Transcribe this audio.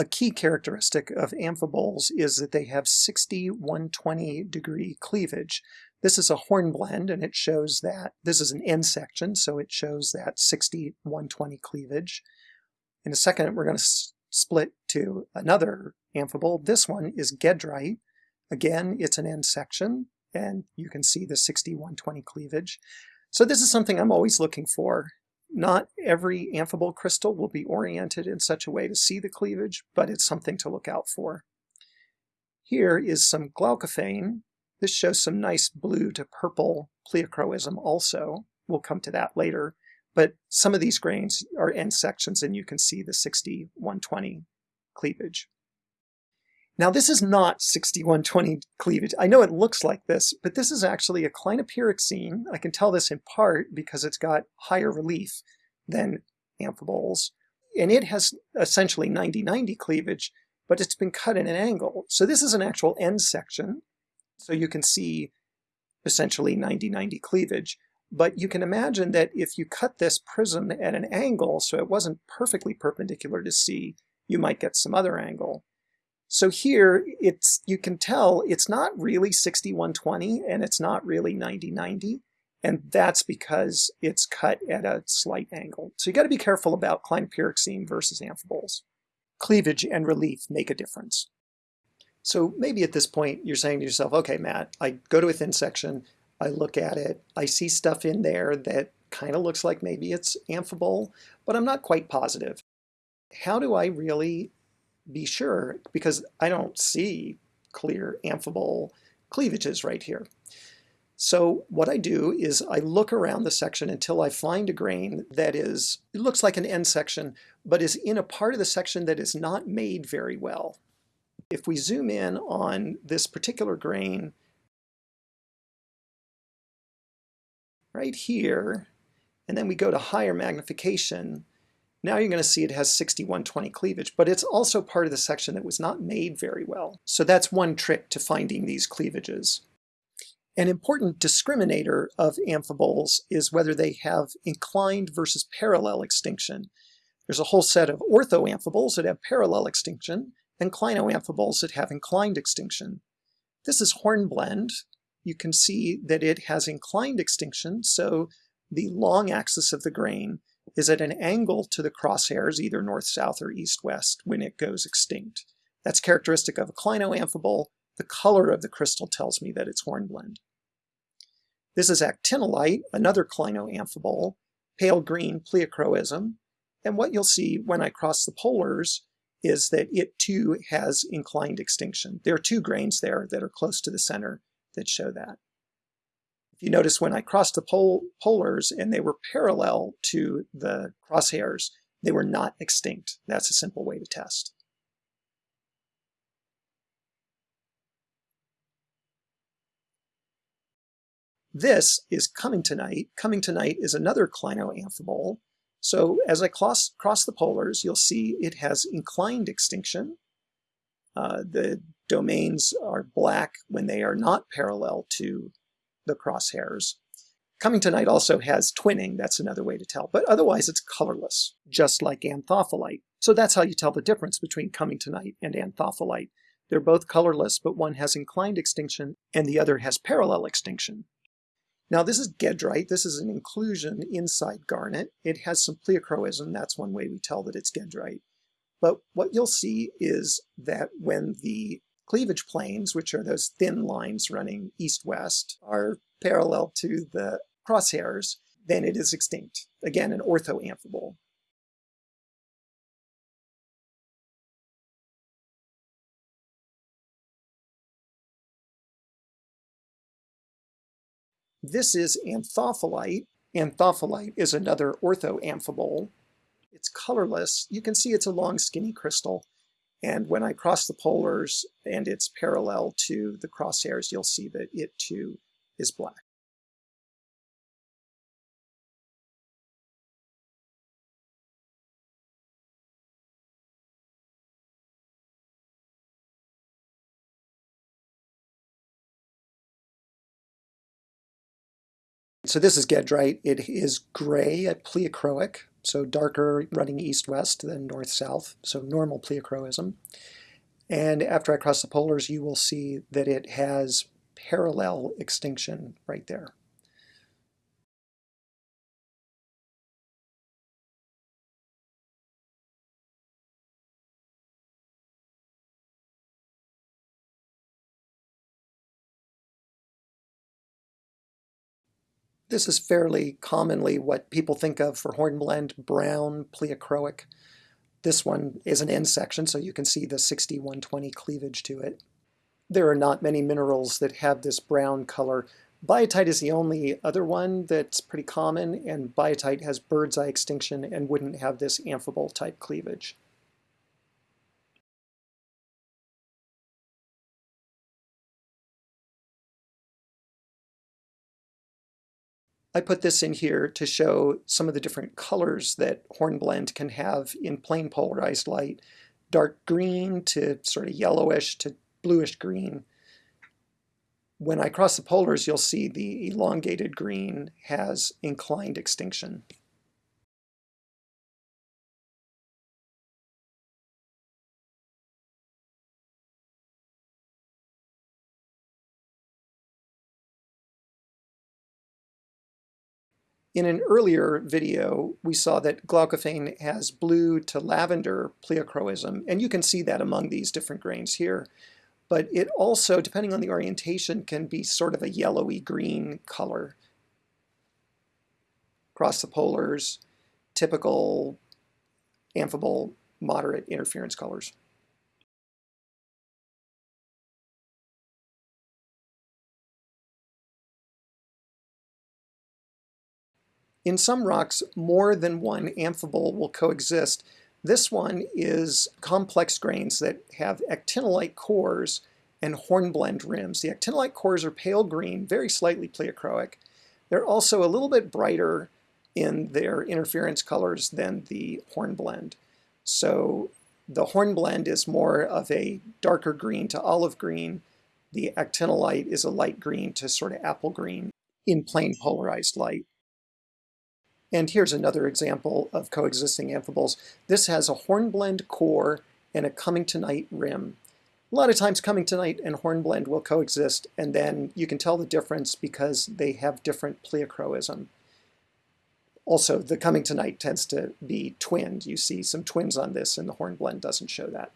A key characteristic of amphiboles is that they have 60 120 degree cleavage. This is a hornblende and it shows that, this is an end section, so it shows that 60 120 cleavage. In a second we're going to split to another amphibole. This one is Gedrite. Again, it's an end section and you can see the 60 120 cleavage. So this is something I'm always looking for. Not every amphibole crystal will be oriented in such a way to see the cleavage, but it's something to look out for. Here is some glaucophane. This shows some nice blue to purple pleochroism also. We'll come to that later. But some of these grains are end sections and you can see the 60-120 cleavage. Now this is not 6120 cleavage. I know it looks like this, but this is actually a clinopyroxene. I can tell this in part because it's got higher relief than amphiboles. And it has essentially 90-90 cleavage, but it's been cut at an angle. So this is an actual end section. So you can see essentially 90-90 cleavage. But you can imagine that if you cut this prism at an angle, so it wasn't perfectly perpendicular to C, you might get some other angle. So here, it's you can tell it's not really 6120 and it's not really 9090. And that's because it's cut at a slight angle. So you got to be careful about clinopyroxene versus amphiboles. Cleavage and relief make a difference. So maybe at this point you're saying to yourself, okay, Matt, I go to a thin section, I look at it, I see stuff in there that kind of looks like maybe it's amphibole, but I'm not quite positive. How do I really be sure because I don't see clear amphibole cleavages right here. So what I do is I look around the section until I find a grain that is, it looks like an end section, but is in a part of the section that is not made very well. If we zoom in on this particular grain right here, and then we go to higher magnification, now you're going to see it has 6120 cleavage, but it's also part of the section that was not made very well. So that's one trick to finding these cleavages. An important discriminator of amphiboles is whether they have inclined versus parallel extinction. There's a whole set of orthoamphiboles that have parallel extinction and clinoamphiboles that have inclined extinction. This is hornblende. You can see that it has inclined extinction, so the long axis of the grain is at an angle to the crosshairs, either north-south or east-west, when it goes extinct. That's characteristic of a clinoamphibole. The color of the crystal tells me that it's hornblende. This is actinolite, another clinoamphibole, pale green pleochroism. And what you'll see when I cross the polars is that it too has inclined extinction. There are two grains there that are close to the center that show that. If you notice when I crossed the pol polars and they were parallel to the crosshairs, they were not extinct. That's a simple way to test. This is cummingtonite. Coming tonight is another clinoamphibole. So as I cross, cross the polars, you'll see it has inclined extinction. Uh, the domains are black when they are not parallel to the crosshairs. Cummingtonite also has twinning, that's another way to tell, but otherwise it's colorless, just like anthophyllite. So that's how you tell the difference between cummingtonite and anthophyllite. They're both colorless, but one has inclined extinction and the other has parallel extinction. Now this is Gedrite, this is an inclusion inside garnet. It has some pleochroism, that's one way we tell that it's Gedrite. But what you'll see is that when the cleavage planes, which are those thin lines running east-west, are parallel to the crosshairs, then it is extinct. Again, an orthoamphibole. This is anthophyllite. Anthophyllite is another orthoamphibole. It's colorless. You can see it's a long skinny crystal. And when I cross the polars and it's parallel to the crosshairs, you'll see that it too is black. So this is Gedrite. It is gray at pleochroic, so darker running east-west than north-south, so normal pleochroism. And after I cross the polars, you will see that it has parallel extinction right there. This is fairly commonly what people think of for hornblende, brown, pleochroic. This one is an end section, so you can see the 60-120 cleavage to it. There are not many minerals that have this brown color. Biotite is the only other one that's pretty common, and biotite has bird's eye extinction and wouldn't have this amphibole type cleavage. I put this in here to show some of the different colors that hornblende can have in plain polarized light. Dark green to sort of yellowish to bluish green. When I cross the polars, you'll see the elongated green has inclined extinction. In an earlier video, we saw that glaucophane has blue to lavender pleochroism, and you can see that among these different grains here. But it also, depending on the orientation, can be sort of a yellowy green color. Across the polars, typical amphibole moderate interference colors. In some rocks, more than one amphibole will coexist. This one is complex grains that have actinolite cores and hornblende rims. The actinolite cores are pale green, very slightly pleochroic. They're also a little bit brighter in their interference colors than the hornblende. So the hornblende is more of a darker green to olive green. The actinolite is a light green to sort of apple green in plain polarized light. And here's another example of coexisting amphiboles. This has a hornblende core and a cummingtonite rim. A lot of times cummingtonite and hornblende will coexist and then you can tell the difference because they have different pleochroism. Also, the cummingtonite tends to be twinned. You see some twins on this and the hornblende doesn't show that.